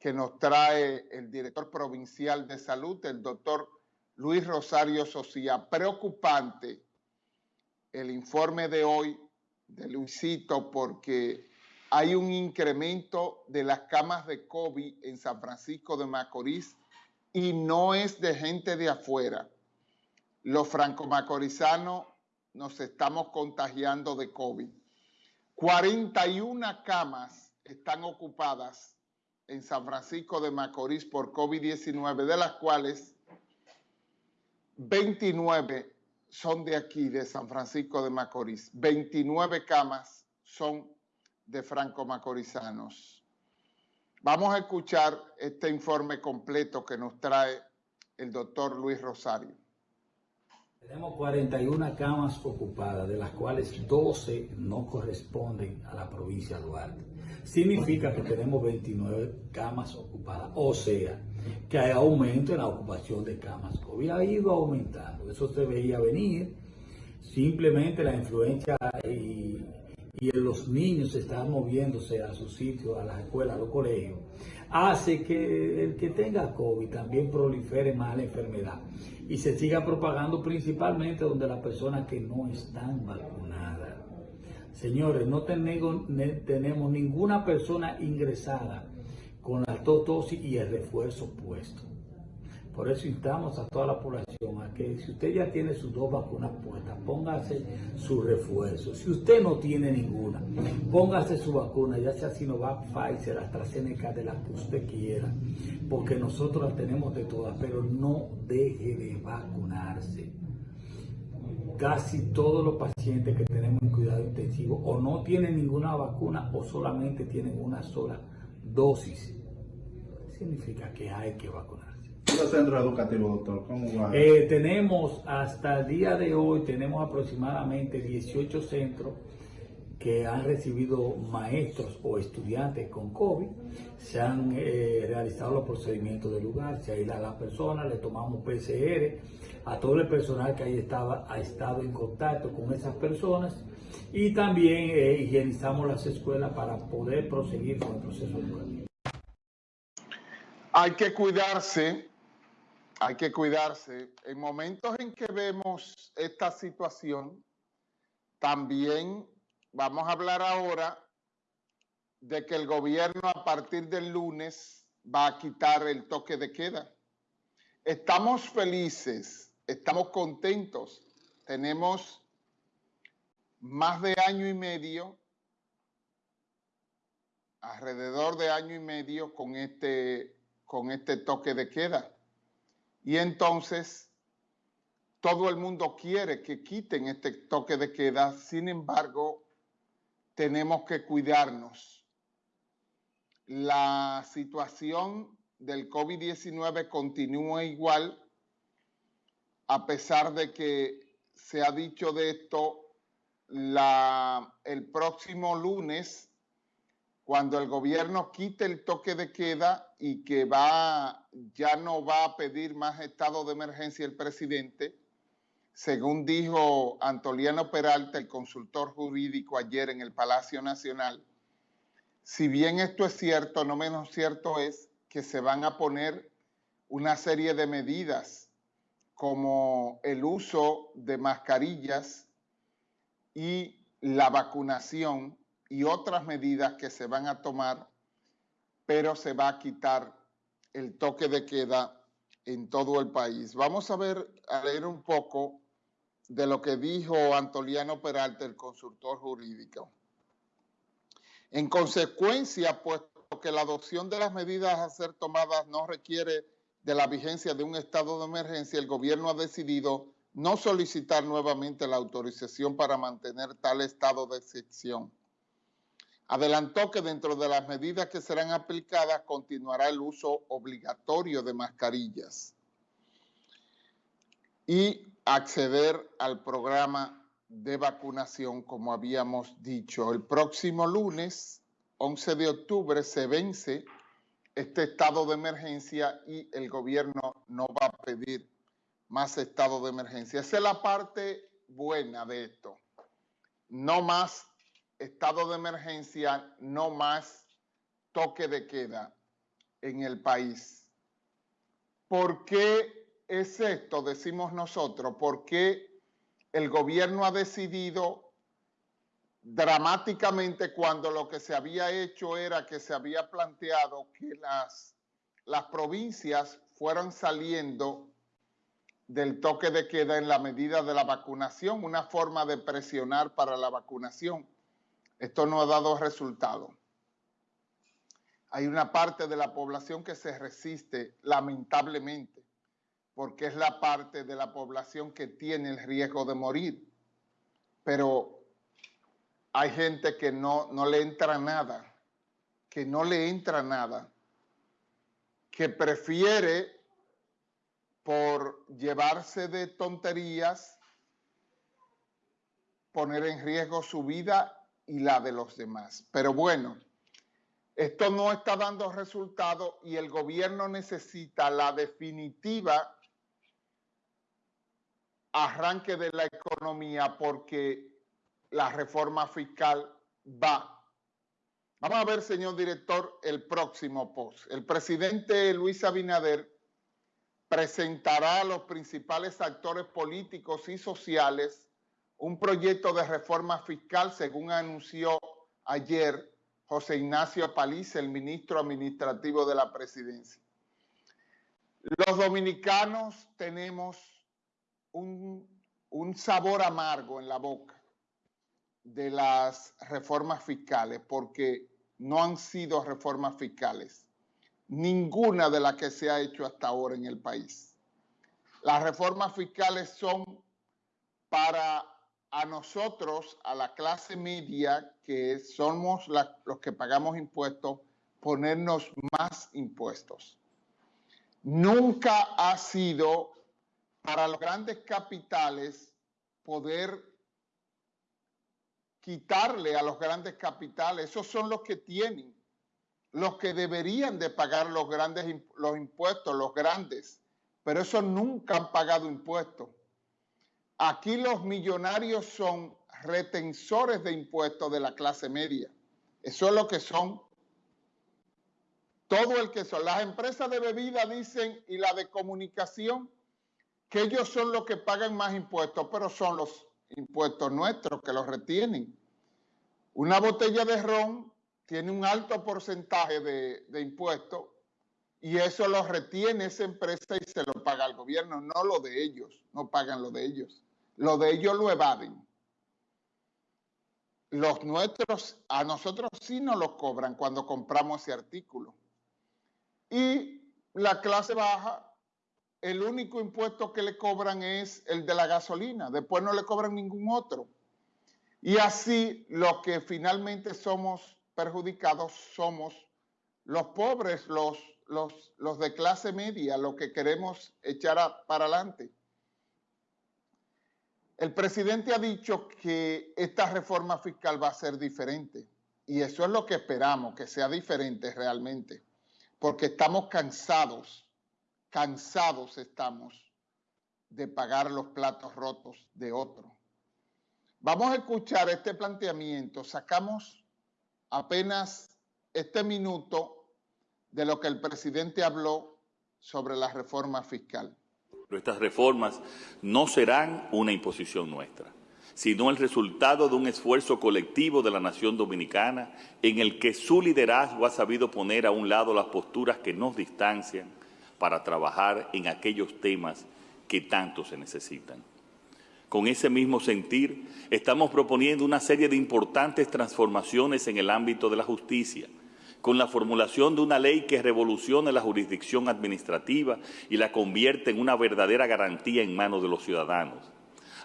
que nos trae el director provincial de salud, el doctor Luis Rosario Socía. Preocupante el informe de hoy de Luisito porque hay un incremento de las camas de COVID en San Francisco de Macorís y no es de gente de afuera. Los franco-macorizanos nos estamos contagiando de COVID. 41 camas están ocupadas en San Francisco de Macorís por COVID-19, de las cuales 29 son de aquí, de San Francisco de Macorís. 29 camas son de franco-macorizanos. Vamos a escuchar este informe completo que nos trae el doctor Luis Rosario. Tenemos 41 camas ocupadas, de las cuales 12 no corresponden a la provincia de Duarte. Significa que tenemos 29 camas ocupadas, o sea, que hay aumento en la ocupación de camas COVID. Ha ido aumentando, eso se veía venir. Simplemente la influencia y y los niños están moviéndose a sus sitios, a las escuelas, a los colegios, hace que el que tenga COVID también prolifere más la enfermedad y se siga propagando principalmente donde las personas que no están vacunadas. Señores, no tenemos, ninguna persona ingresada con la dosis y el refuerzo puesto. Por eso instamos a toda la población que si usted ya tiene sus dos vacunas puestas, póngase su refuerzo. Si usted no tiene ninguna, póngase su vacuna, ya sea Sinovac, Pfizer, AstraZeneca, de la que usted quiera, porque nosotros las tenemos de todas, pero no deje de vacunarse. Casi todos los pacientes que tenemos en cuidado intensivo o no tienen ninguna vacuna o solamente tienen una sola dosis. Significa que hay que vacunar centros educativos, doctor? ¿Cómo va? Eh, tenemos, hasta el día de hoy, tenemos aproximadamente 18 centros que han recibido maestros o estudiantes con COVID, se han eh, realizado los procedimientos del lugar, se aísla a la persona, le tomamos PCR, a todo el personal que ahí estaba, ha estado en contacto con esas personas y también eh, higienizamos las escuelas para poder proseguir con el proceso educativo. Hay que cuidarse hay que cuidarse. En momentos en que vemos esta situación, también vamos a hablar ahora de que el gobierno a partir del lunes va a quitar el toque de queda. Estamos felices, estamos contentos. Tenemos más de año y medio, alrededor de año y medio con este, con este toque de queda. Y entonces todo el mundo quiere que quiten este toque de queda, sin embargo, tenemos que cuidarnos. La situación del COVID-19 continúa igual, a pesar de que se ha dicho de esto, la, el próximo lunes cuando el gobierno quite el toque de queda y que va, ya no va a pedir más estado de emergencia el presidente, según dijo Antoliano Peralta, el consultor jurídico ayer en el Palacio Nacional, si bien esto es cierto, no menos cierto es que se van a poner una serie de medidas como el uso de mascarillas y la vacunación y otras medidas que se van a tomar, pero se va a quitar el toque de queda en todo el país. Vamos a ver, a leer un poco de lo que dijo Antoliano Peralta, el consultor jurídico. En consecuencia, puesto que la adopción de las medidas a ser tomadas no requiere de la vigencia de un estado de emergencia, el gobierno ha decidido no solicitar nuevamente la autorización para mantener tal estado de excepción. Adelantó que dentro de las medidas que serán aplicadas continuará el uso obligatorio de mascarillas y acceder al programa de vacunación, como habíamos dicho. El próximo lunes, 11 de octubre, se vence este estado de emergencia y el gobierno no va a pedir más estado de emergencia. Esa es la parte buena de esto. No más estado de emergencia, no más toque de queda. en el país. ¿Por qué es esto? Decimos nosotros, ¿por qué el gobierno ha decidido dramáticamente cuando lo que se había hecho era que se había planteado que las, las provincias fueran saliendo del toque de queda en la medida de la vacunación, una forma de presionar para la vacunación. Esto no ha dado resultado. Hay una parte de la población que se resiste, lamentablemente, porque es la parte de la población que tiene el riesgo de morir. Pero hay gente que no, no le entra nada, que no le entra nada, que prefiere por llevarse de tonterías, poner en riesgo su vida y la de los demás. Pero bueno, esto no está dando resultado y el gobierno necesita la definitiva arranque de la economía porque la reforma fiscal va. Vamos a ver, señor director, el próximo post. El presidente Luis Abinader presentará a los principales actores políticos y sociales un proyecto de reforma fiscal, según anunció ayer José Ignacio Paliza, el ministro administrativo de la presidencia. Los dominicanos tenemos un, un sabor amargo en la boca de las reformas fiscales, porque no han sido reformas fiscales ninguna de las que se ha hecho hasta ahora en el país. Las reformas fiscales son para a nosotros, a la clase media, que somos los que pagamos impuestos, ponernos más impuestos. Nunca ha sido para los grandes capitales poder quitarle a los grandes capitales, esos son los que tienen los que deberían de pagar los grandes los impuestos, los grandes, pero esos nunca han pagado impuestos. Aquí los millonarios son retensores de impuestos de la clase media. Eso es lo que son. Todo el que son. Las empresas de bebida dicen y la de comunicación que ellos son los que pagan más impuestos, pero son los impuestos nuestros que los retienen. Una botella de ron tiene un alto porcentaje de, impuestos y eso lo retiene esa empresa y se lo paga al gobierno, no lo de ellos, no pagan lo de ellos. Lo de ellos lo evaden. Los nuestros, a nosotros sí nos lo cobran cuando compramos ese artículo. Y la clase baja, el único impuesto que le cobran es el de la gasolina, después no le cobran ningún otro. Y así los que finalmente somos perjudicados somos los pobres, los, los, los de clase media, los que queremos echar para adelante. El presidente ha dicho que esta reforma fiscal va a ser diferente y eso es lo que esperamos, que sea diferente realmente, porque estamos cansados, cansados estamos de pagar los platos rotos de otro. Vamos a escuchar este planteamiento, sacamos apenas este minuto de lo que el presidente habló sobre la reforma fiscal. Nuestras reformas no serán una imposición nuestra, sino el resultado de un esfuerzo colectivo de la nación dominicana en el que su liderazgo ha sabido poner a un lado las posturas que nos distancian para trabajar en aquellos temas que tanto se necesitan. Con ese mismo sentir, estamos proponiendo una serie de importantes transformaciones en el ámbito de la justicia, con la formulación de una ley que revolucione la jurisdicción administrativa y la convierte en una verdadera garantía en manos de los ciudadanos,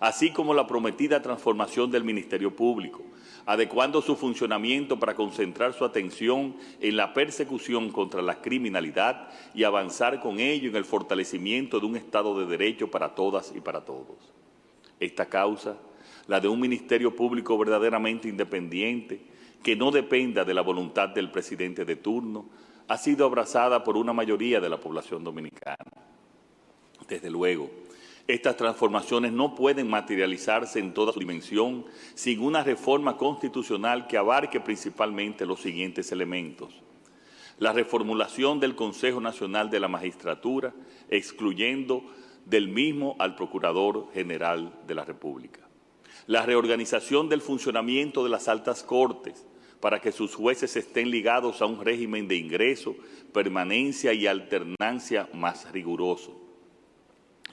así como la prometida transformación del Ministerio Público, adecuando su funcionamiento para concentrar su atención en la persecución contra la criminalidad y avanzar con ello en el fortalecimiento de un Estado de Derecho para todas y para todos. Esta causa, la de un Ministerio Público verdaderamente independiente, que no dependa de la voluntad del presidente de turno, ha sido abrazada por una mayoría de la población dominicana. Desde luego, estas transformaciones no pueden materializarse en toda su dimensión sin una reforma constitucional que abarque principalmente los siguientes elementos. la reformulación del Consejo Nacional de la Magistratura, excluyendo del mismo al Procurador General de la República. La reorganización del funcionamiento de las altas cortes para que sus jueces estén ligados a un régimen de ingreso, permanencia y alternancia más riguroso.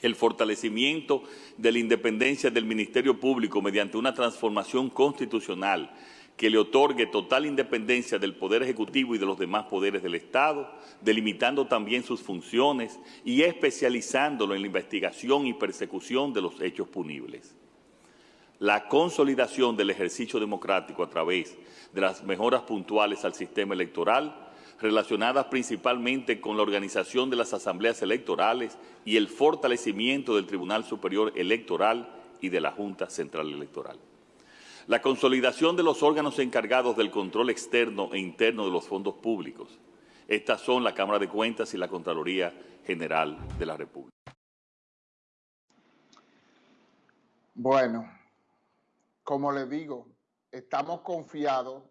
El fortalecimiento de la independencia del Ministerio Público mediante una transformación constitucional que le otorgue total independencia del Poder Ejecutivo y de los demás poderes del Estado, delimitando también sus funciones y especializándolo en la investigación y persecución de los hechos punibles. La consolidación del ejercicio democrático a través de las mejoras puntuales al sistema electoral, relacionadas principalmente con la organización de las asambleas electorales y el fortalecimiento del Tribunal Superior Electoral y de la Junta Central Electoral. La consolidación de los órganos encargados del control externo e interno de los fondos públicos. Estas son la Cámara de Cuentas y la Contraloría General de la República. Bueno, como le digo, estamos confiados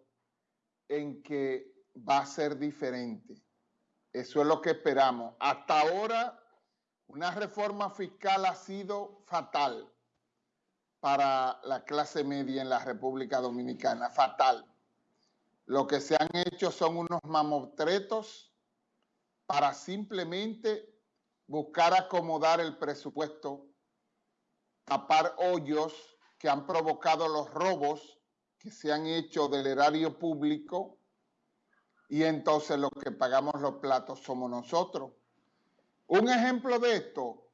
en que va a ser diferente. Eso es lo que esperamos. Hasta ahora, una reforma fiscal ha sido fatal para la clase media en la República Dominicana, fatal. Lo que se han hecho son unos mamotretos para simplemente buscar acomodar el presupuesto, tapar hoyos que han provocado los robos que se han hecho del erario público y entonces los que pagamos los platos somos nosotros. Un ejemplo de esto,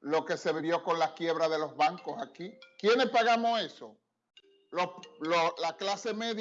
lo que se vio con la quiebra de los bancos aquí. ¿Quiénes pagamos eso? la clase media.